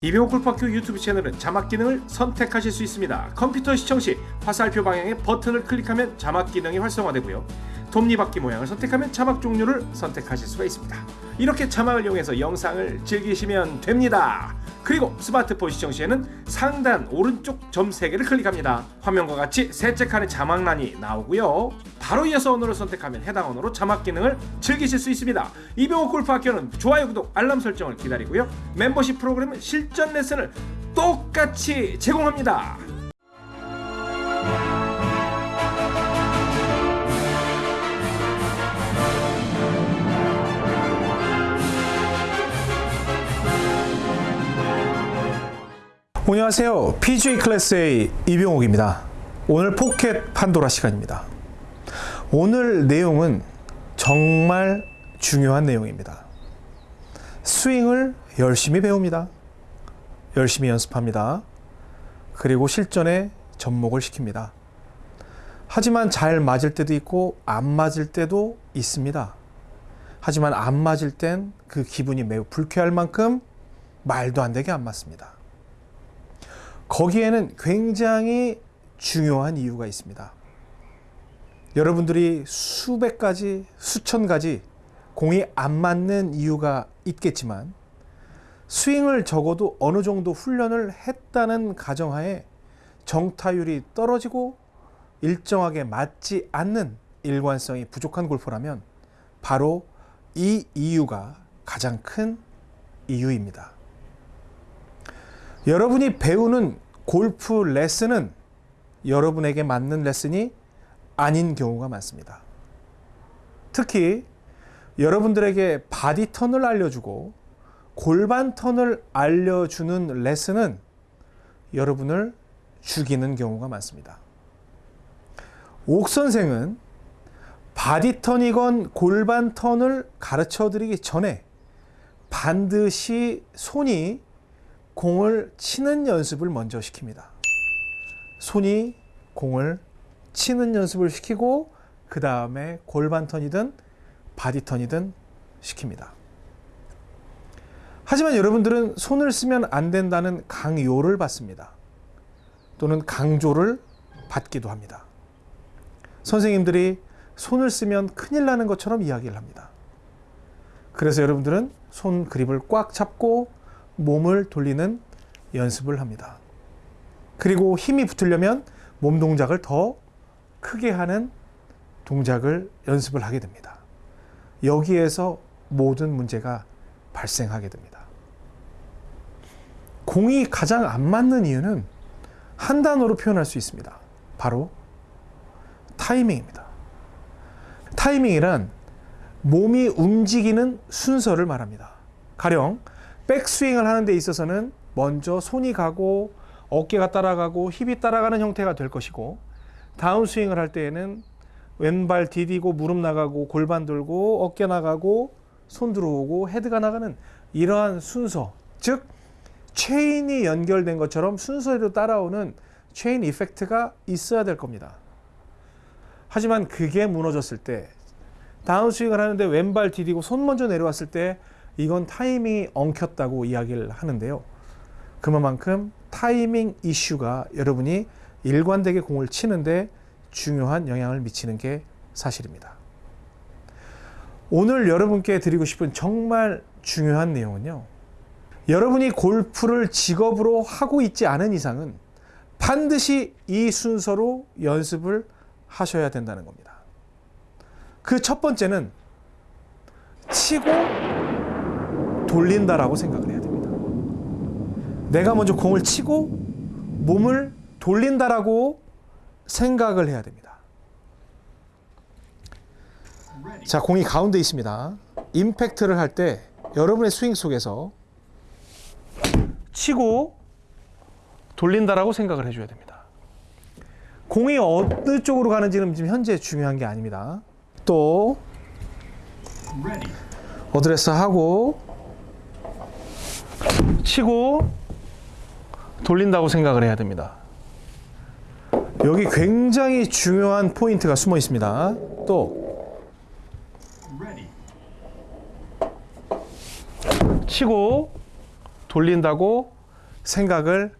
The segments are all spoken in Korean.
이병호 골프학교 유튜브 채널은 자막 기능을 선택하실 수 있습니다. 컴퓨터 시청 시 화살표 방향의 버튼을 클릭하면 자막 기능이 활성화되고요. 톱니바퀴 모양을 선택하면 자막 종류를 선택하실 수가 있습니다. 이렇게 자막을 이용해서 영상을 즐기시면 됩니다. 그리고 스마트폰 시청 시에는 상단 오른쪽 점 3개를 클릭합니다. 화면과 같이 셋째 칸에 자막란이 나오고요. 바로 이어서 언어를 선택하면 해당 언어로 자막 기능을 즐기실 수 있습니다. 이병호 골프 학교는 좋아요, 구독, 알람 설정을 기다리고요. 멤버십 프로그램은 실전 레슨을 똑같이 제공합니다. 안녕하세요. PGA 클래스의 이병옥입니다. 오늘 포켓 판도라 시간입니다. 오늘 내용은 정말 중요한 내용입니다. 스윙을 열심히 배웁니다. 열심히 연습합니다. 그리고 실전에 접목을 시킵니다. 하지만 잘 맞을 때도 있고 안 맞을 때도 있습니다. 하지만 안 맞을 땐 그 기분이 매우 불쾌할 만큼 말도 안 되게 안 맞습니다. 거기에는 굉장히 중요한 이유가 있습니다. 여러분들이 수백 가지, 수천 가지 공이 안 맞는 이유가 있겠지만 스윙을 적어도 어느 정도 훈련을 했다는 가정하에 정타율이 떨어지고 일정하게 맞지 않는 일관성이 부족한 골퍼라면 바로 이 이유가 가장 큰 이유입니다. 여러분이 배우는 골프 레슨은 여러분에게 맞는 레슨이 아닌 경우가 많습니다. 특히 여러분들에게 body turn을 알려주고 골반 턴을 알려주는 레슨은 여러분을 죽이는 경우가 많습니다. 옥 선생은 body turn이건 골반 턴을 가르쳐 드리기 전에 반드시 손이 공을 치는 연습을 먼저 시킵니다. 손이 공을 치는 연습을 시키고 그 다음에 골반 턴이든 body turn이든 시킵니다. 하지만 여러분들은 손을 쓰면 안 된다는 강요를 받습니다. 또는 강조를 받기도 합니다. 선생님들이 손을 쓰면 큰일 나는 것처럼 이야기를 합니다. 그래서 여러분들은 손 그립을 꽉 잡고 몸을 돌리는 연습을 합니다. 그리고 힘이 붙으려면 몸 동작을 더 크게 하는 동작을 연습을 하게 됩니다. 여기에서 모든 문제가 발생하게 됩니다. 공이 가장 안 맞는 이유는 한 단어로 표현할 수 있습니다. 바로 타이밍입니다. 타이밍이란 몸이 움직이는 순서를 말합니다. 가령 백스윙을 하는 데 있어서는 먼저 손이 가고 어깨가 따라가고 힙이 따라가는 형태가 될 것이고 다운 스윙을 할 때에는 왼발 디디고 무릎 나가고 골반 들고 어깨 나가고 손 들어오고 헤드가 나가는 이러한 순서 즉 체인이 연결된 것처럼 순서대로 따라오는 체인 이펙트가 있어야 될 겁니다. 하지만 그게 무너졌을 때 다운스윙을 하는데 왼발 디디고 손 먼저 내려왔을 때 이건 타이밍이 엉켰다고 이야기를 하는데요. 그만큼 타이밍 이슈가 여러분이 일관되게 공을 치는데 중요한 영향을 미치는 게 사실입니다. 오늘 여러분께 드리고 싶은 정말 중요한 내용은요. 여러분이 골프를 직업으로 하고 있지 않은 이상은 반드시 이 순서로 연습을 하셔야 된다는 겁니다. 그 첫 번째는 치고 돌린다라고 생각을 해야 됩니다. 내가 먼저 공을 치고 몸을 돌린다라고 생각을 해야 됩니다. 자, 공이 가운데 있습니다. 임팩트를 할 때 여러분의 스윙 속에서 치고 돌린다라고 생각을 해줘야 됩니다. 공이 어느 쪽으로 가는지는 지금 현재 중요한 게 아닙니다. 또 어드레스 하고 치고 돌린다고 생각을 해야 됩니다. 여기 굉장히 중요한 포인트가 숨어 있습니다. 또 치고 돌린다고 생각을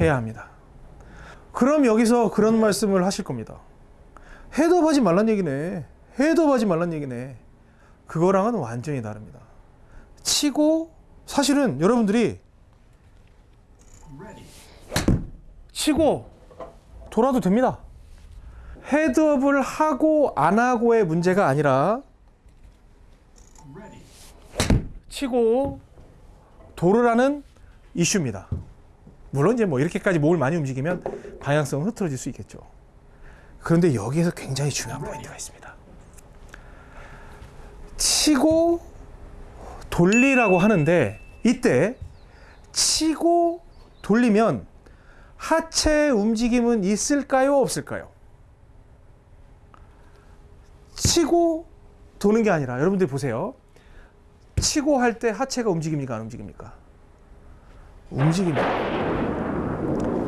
해야 합니다. 그럼 여기서 그런 말씀을 하실 겁니다. 헤드업하지 말란 얘기네. 헤드업하지 말란 얘기네. 그거랑은 완전히 다릅니다. 치고 사실은 여러분들이 치고 돌아도 됩니다. 헤드업을 하고 안 하고의 문제가 아니라 치고 돌으라는 이슈입니다. 물론 이제 뭐 이렇게까지 몸을 많이 움직이면 방향성은 흐트러질 수 있겠죠. 그런데 여기에서 굉장히 중요한 포인트가 있습니다. 치고 돌리라고 하는데 이때 치고 돌리면 하체 움직임은 있을까요? 없을까요? 치고 도는 게 아니라 여러분들 보세요. 치고 할 때 하체가 움직입니까? 안 움직입니까? 움직입니다.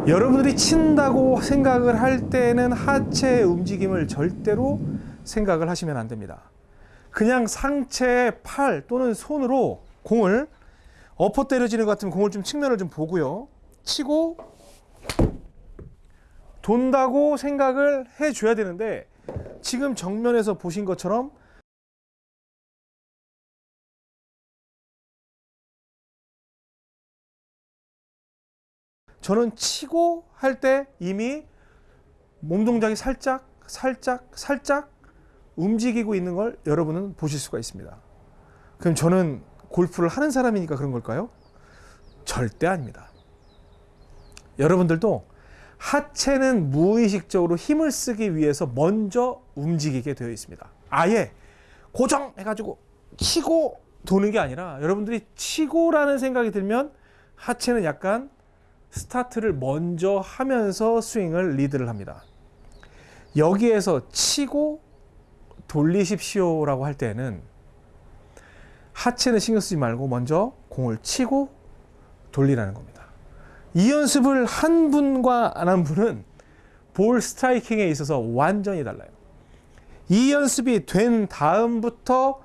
여러분들이 친다고 생각을 할 때는 하체의 움직임을 절대로 생각을 하시면 안 됩니다. 그냥 상체의 팔 또는 손으로 공을 엎어 때려지는 것 같으면 공을 좀 측면을 좀 보고요. 치고 돈다고 생각을 해 줘야 되는데 지금 정면에서 보신 것처럼 저는 치고 할 때 이미 몸 동작이 살짝 살짝 살짝 움직이고 있는 걸 여러분은 보실 수가 있습니다. 그럼 저는 골프를 하는 사람이니까 그런 걸까요? 절대 아닙니다. 여러분들도 하체는 무의식적으로 힘을 쓰기 위해서 먼저 움직이게 되어 있습니다. 아예 고정해가지고 치고 도는 게 아니라 여러분들이 치고라는 생각이 들면 하체는 약간 스타트를 먼저 하면서 스윙을 리드를 합니다. 여기에서 치고 돌리십시오라고 할 때는 하체는 신경 쓰지 말고 먼저 공을 치고 돌리라는 겁니다. 이 연습을 한 분과 안 한 분은 ball striking에 있어서 완전히 달라요. 이 연습이 된 다음부터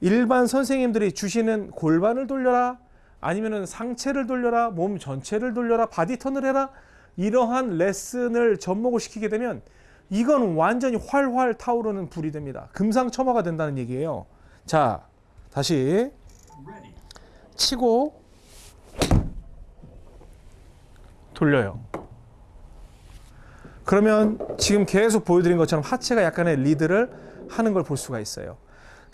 일반 선생님들이 주시는 골반을 돌려라 아니면은 상체를 돌려라 몸 전체를 돌려라 body turn을 해라 이러한 레슨을 접목을 시키게 되면 이건 완전히 활활 타오르는 불이 됩니다. 금상첨화가 된다는 얘기예요. 자, 다시 치고 돌려요. 그러면 지금 계속 보여드린 것처럼 하체가 약간의 리드를 하는 걸 볼 수가 있어요.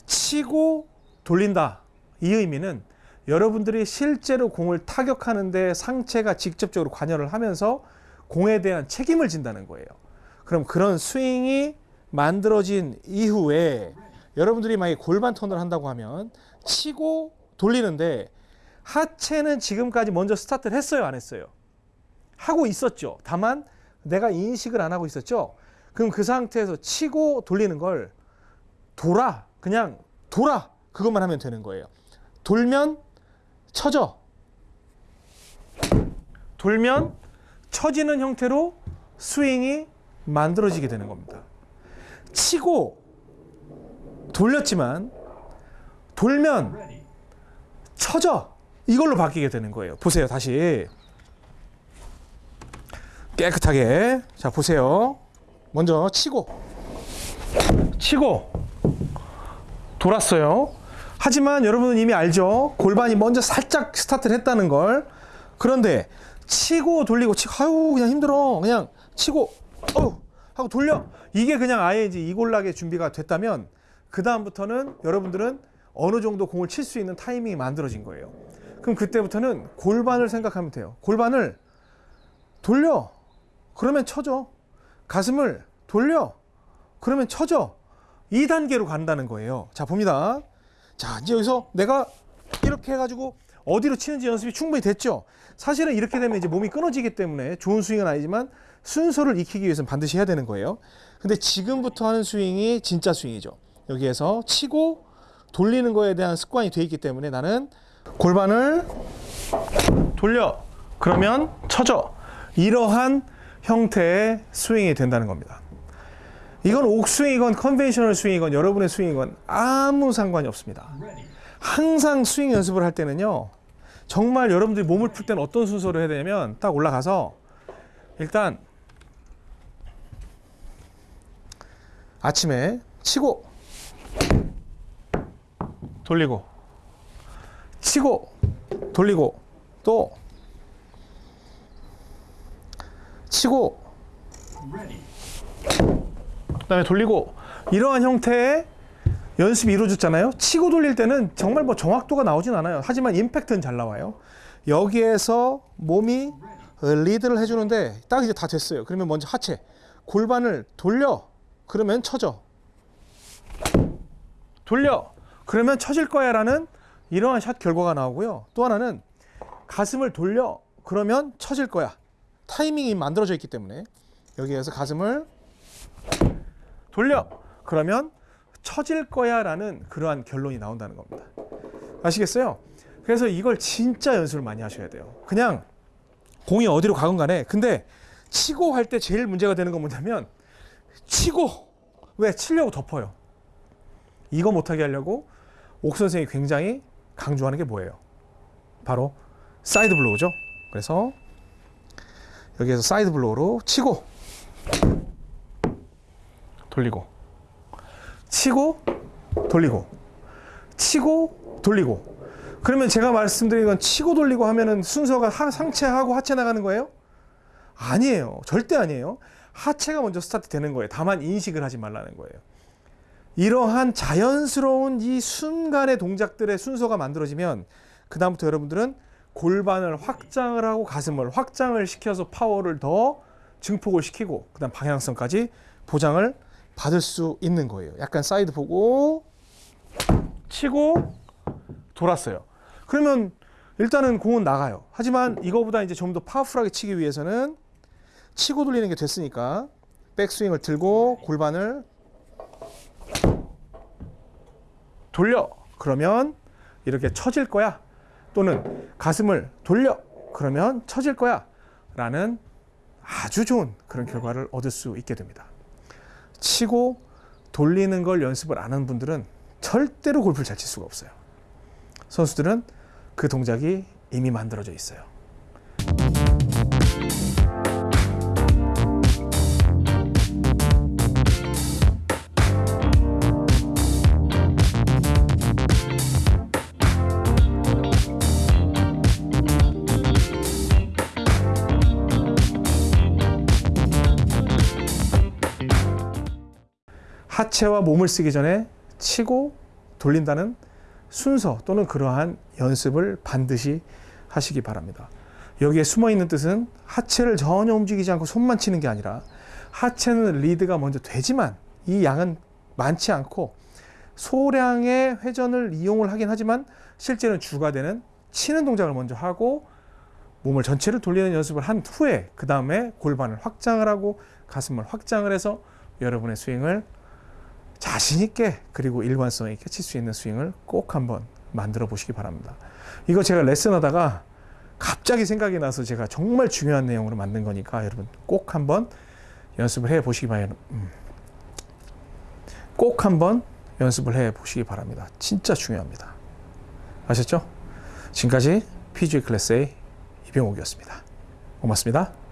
치고 돌린다. 이 의미는 여러분들이 실제로 공을 타격하는데 상체가 직접적으로 관여를 하면서 공에 대한 책임을 진다는 거예요. 그럼 그런 스윙이 만들어진 이후에 여러분들이 만약에 골반 턴을 한다고 하면 치고 돌리는데 하체는 지금까지 먼저 스타트를 했어요, 안 했어요? 하고 있었죠. 다만 내가 인식을 안 하고 있었죠. 그럼 그 상태에서 치고 돌리는 걸 돌아, 그냥 돌아. 그것만 하면 되는 거예요. 돌면 쳐져. 돌면 쳐지는 형태로 스윙이 만들어지게 되는 겁니다. 치고 돌렸지만 돌면 쳐져. 이걸로 바뀌게 되는 거예요. 보세요. 다시. 깨끗하게. 자, 보세요. 먼저 치고. 치고. 돌았어요. 하지만 여러분은 이미 알죠. 골반이 먼저 살짝 스타트를 했다는 걸. 그런데 치고 돌리고 치고 아유 그냥 힘들어. 그냥 치고 어 하고 돌려. 이게 그냥 아예 이제 이골락의 준비가 됐다면 그 다음부터는 여러분들은 어느 정도 공을 칠 수 있는 타이밍이 만들어진 거예요. 그럼 그때부터는 골반을 생각하면 돼요. 골반을 돌려. 그러면 쳐져. 가슴을 돌려. 그러면 쳐져. 2단계로 간다는 거예요. 자, 봅니다. 자, 이제 여기서 내가 이렇게 해가지고 어디로 치는지 연습이 충분히 됐죠. 사실은 이렇게 되면 이제 몸이 끊어지기 때문에 좋은 스윙은 아니지만 순서를 익히기 위해서는 반드시 해야 되는 거예요. 근데 지금부터 하는 스윙이 진짜 스윙이죠. 여기에서 치고 돌리는 거에 대한 습관이 돼 있기 때문에 나는 골반을 돌려. 그러면 쳐져. 이러한 형태의 스윙이 된다는 겁니다. 이건 옥스윙이건 conventional 스윙이건 여러분의 스윙이건 아무 상관이 없습니다. 항상 스윙 연습을 할 때는요. 정말 여러분들이 몸을 풀 때는 어떤 순서로 해야 되냐면 딱 올라가서 일단 아침에 치고 돌리고 치고 돌리고 또 치고 그 다음에 돌리고 이러한 형태의 연습이 이루어졌잖아요. 치고 돌릴 때는 정말 뭐 정확도가 나오진 않아요. 하지만 임팩트는 잘 나와요. 여기에서 몸이 리드를 해주는데 딱 이제 다 됐어요. 그러면 먼저 하체 골반을 돌려 그러면 쳐져 돌려 그러면 쳐질 거야 라는 이러한 샷 결과가 나오고요. 또 하나는 가슴을 돌려 그러면 쳐질 거야. 타이밍이 만들어져 있기 때문에 여기에서 가슴을 돌려 그러면 처질 거야 라는 그러한 결론이 나온다는 겁니다. 아시겠어요? 그래서 이걸 진짜 연습을 많이 하셔야 돼요. 그냥 공이 어디로 가건 간에 근데 치고 할 때 제일 문제가 되는 건 뭐냐면 치고 왜 치려고 덮어요. 이거 못하게 하려고 옥 선생이 굉장히 강조하는 게 뭐예요? 바로 side blow죠. 그래서 여기에서 side blow로 치고 돌리고 치고 돌리고 치고 돌리고 그러면 제가 말씀드린 건 치고 돌리고 하면은 순서가 하- 상체하고 하체 나가는 거예요? 아니에요. 절대 아니에요. 하체가 먼저 스타트 되는 거예요. 다만 인식을 하지 말라는 거예요. 이러한 자연스러운 이 순간의 동작들의 순서가 만들어지면 그 다음부터 여러분들은 골반을 확장을 하고 가슴을 확장을 시켜서 파워를 더 증폭을 시키고 그 다음 방향성까지 보장을 받을 수 있는 거예요. 약간 side blow 치고 돌았어요. 그러면 일단은 공은 나가요. 하지만 이거보다 이제 좀 더 파워풀하게 치기 위해서는 치고 돌리는 게 됐으니까 백스윙을 들고 골반을 돌려. 그러면 이렇게 처질 거야. 또는 가슴을 돌려. 그러면 처질 거야. 라는 아주 좋은 그런 결과를 얻을 수 있게 됩니다. 치고 돌리는 걸 연습을 안 하는 분들은 절대로 골프를 잘 칠 수가 없어요. 선수들은 그 동작이 이미 만들어져 있어요. 하체와 몸을 쓰기 전에 치고 돌린다는 순서 또는 그러한 연습을 반드시 하시기 바랍니다. 여기에 숨어 있는 뜻은 하체를 전혀 움직이지 않고 손만 치는 게 아니라 하체는 리드가 먼저 되지만 이 양은 많지 않고 소량의 회전을 이용을 하긴 하지만 실제는 주가 되는 치는 동작을 먼저 하고 몸을 전체를 돌리는 연습을 한 후에 그 다음에 골반을 확장을 하고 가슴을 확장을 해서 여러분의 스윙을 자신 있게 그리고 일관성 있게 칠 수 있는 스윙을 꼭 한번 만들어 보시기 바랍니다. 이거 제가 레슨하다가 갑자기 생각이 나서 제가 정말 중요한 내용으로 만든 거니까 여러분 꼭 한번 연습을 해 보시기 바랍니다. 음. 꼭 한번 연습을 해 보시기 바랍니다. 진짜 중요합니다. 아셨죠? 지금까지 PGA 클래스의 이병옥이었습니다. 고맙습니다.